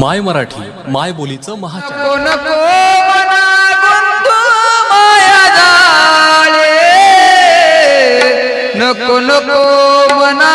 My Marathi माय बोलीचं महाचार नको नको मना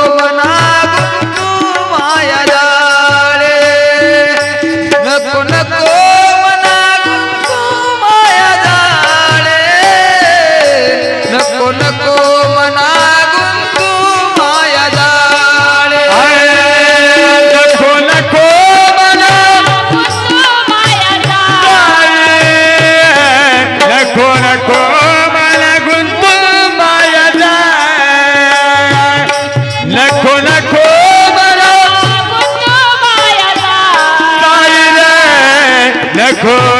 Go!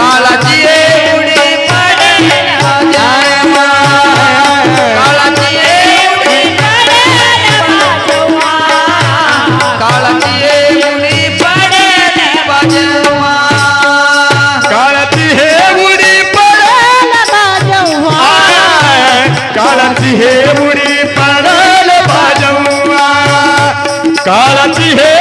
काला जिए उड़ी पड़े जाए माँ काला जिए उड़ी पड़े काला जिए उड़ी पड़े बजवा